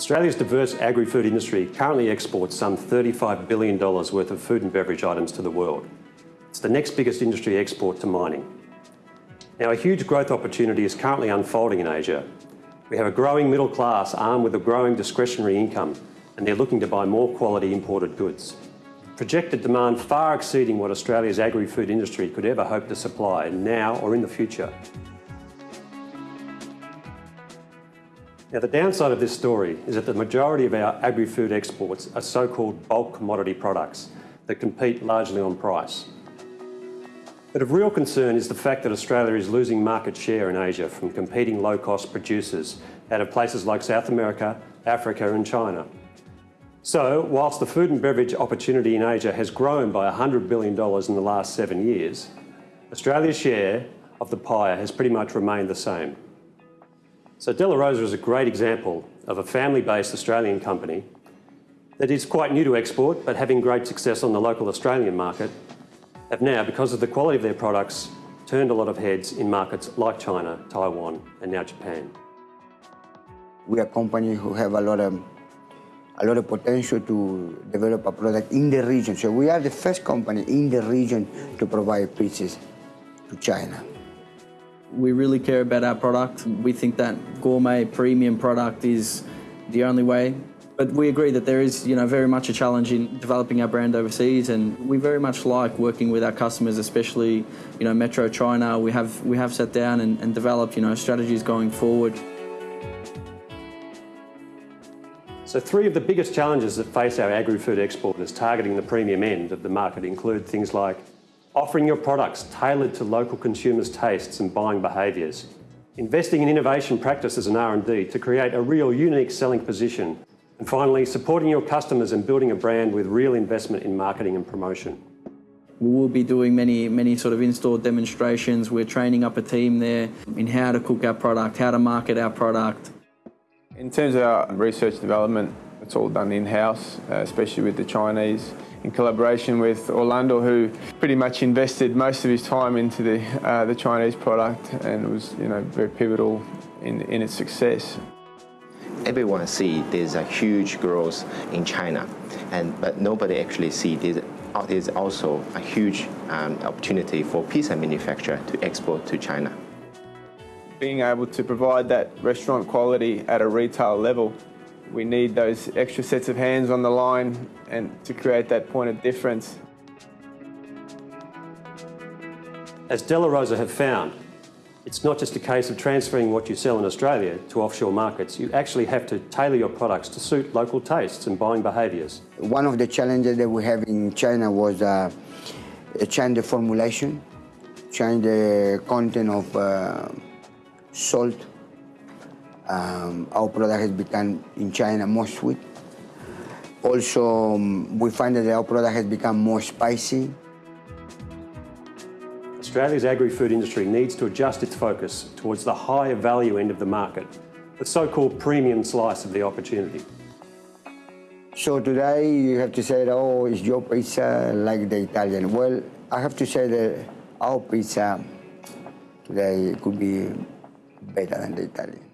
Australia's diverse agri-food industry currently exports some $35 billion worth of food and beverage items to the world. It's the next biggest industry export to mining. Now, a huge growth opportunity is currently unfolding in Asia. We have a growing middle class armed with a growing discretionary income, and they're looking to buy more quality imported goods. Projected demand far exceeding what Australia's agri-food industry could ever hope to supply now or in the future. Now, the downside of this story is that the majority of our agri-food exports are so-called bulk commodity products that compete largely on price. But of real concern is the fact that Australia is losing market share in Asia from competing low-cost producers out of places like South America, Africa and China. So, whilst the food and beverage opportunity in Asia has grown by $100 billion in the last seven years, Australia's share of the pie has pretty much remained the same. So De La Rosa is a great example of a family-based Australian company that is quite new to export, but having great success on the local Australian market, have now, because of the quality of their products, turned a lot of heads in markets like China, Taiwan, and now Japan. We are a company who have a lot of a lot of potential to develop a product in the region. So we are the first company in the region to provide pizzas to China. We really care about our product. We think that gourmet premium product is the only way but we agree that there is, you know, very much a challenge in developing our brand overseas, and we very much like working with our customers, especially, you know, Metro China. We have we have sat down and, and developed, you know, strategies going forward. So three of the biggest challenges that face our agri-food exporters targeting the premium end of the market include things like offering your products tailored to local consumers' tastes and buying behaviours, investing in innovation practices and R&D to create a real unique selling position and finally, supporting your customers and building a brand with real investment in marketing and promotion. We will be doing many, many sort of in-store demonstrations. We're training up a team there in how to cook our product, how to market our product. In terms of our research development, it's all done in-house, uh, especially with the Chinese, in collaboration with Orlando, who pretty much invested most of his time into the, uh, the Chinese product and was you know, very pivotal in, in its success everyone see there's a huge growth in China, and but nobody actually see this there's also a huge um, opportunity for pizza manufacturer to export to China. Being able to provide that restaurant quality at a retail level, we need those extra sets of hands on the line and to create that point of difference. As De La Rosa have found, it's not just a case of transferring what you sell in Australia to offshore markets. You actually have to tailor your products to suit local tastes and buying behaviours. One of the challenges that we have in China was uh, change the formulation, change the content of uh, salt. Um, our product has become, in China, more sweet. Also, um, we find that our product has become more spicy. Australia's agri-food industry needs to adjust its focus towards the higher value end of the market, the so-called premium slice of the opportunity. So today you have to say, oh, is your pizza like the Italian? Well, I have to say that our pizza today could be better than the Italian.